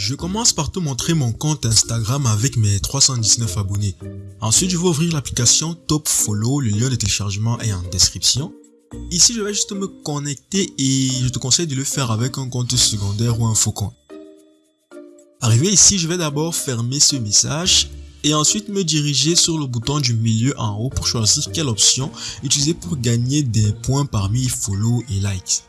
Je commence par te montrer mon compte Instagram avec mes 319 abonnés. Ensuite, je vais ouvrir l'application Top Follow, le lien de téléchargement est en description. Ici, je vais juste me connecter et je te conseille de le faire avec un compte secondaire ou un faux compte. Arrivé ici, je vais d'abord fermer ce message et ensuite me diriger sur le bouton du milieu en haut pour choisir quelle option utiliser pour gagner des points parmi follow et likes.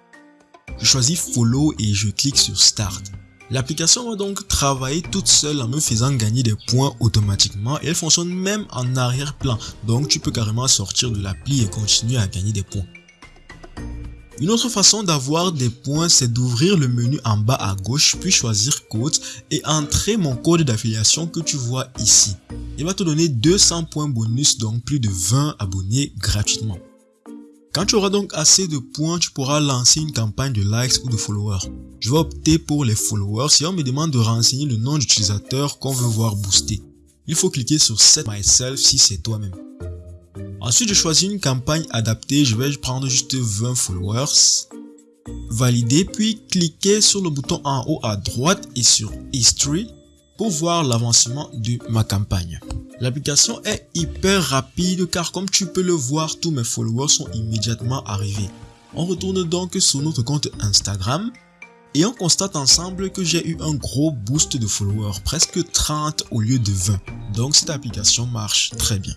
Je choisis follow et je clique sur start. L'application va donc travailler toute seule en me faisant gagner des points automatiquement et elle fonctionne même en arrière-plan. Donc tu peux carrément sortir de l'appli et continuer à gagner des points. Une autre façon d'avoir des points, c'est d'ouvrir le menu en bas à gauche, puis choisir code et entrer mon code d'affiliation que tu vois ici. Il va te donner 200 points bonus, donc plus de 20 abonnés gratuitement. Quand tu auras donc assez de points, tu pourras lancer une campagne de likes ou de followers. Je vais opter pour les followers si on me demande de renseigner le nom d'utilisateur qu'on veut voir booster. Il faut cliquer sur Set Myself si c'est toi-même. Ensuite, je choisis une campagne adaptée. Je vais prendre juste 20 followers. Valider, puis cliquer sur le bouton en haut à droite et sur History pour voir l'avancement de ma campagne. L'application est hyper rapide car comme tu peux le voir, tous mes followers sont immédiatement arrivés. On retourne donc sur notre compte Instagram et on constate ensemble que j'ai eu un gros boost de followers, presque 30 au lieu de 20. Donc cette application marche très bien.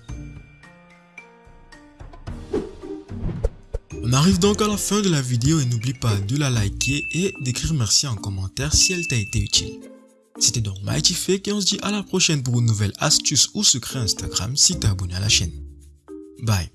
On arrive donc à la fin de la vidéo et n'oublie pas de la liker et d'écrire merci en commentaire si elle t'a été utile. C'était donc Mighty Fake et on se dit à la prochaine pour une nouvelle astuce ou secret Instagram si t'es abonné à la chaîne. Bye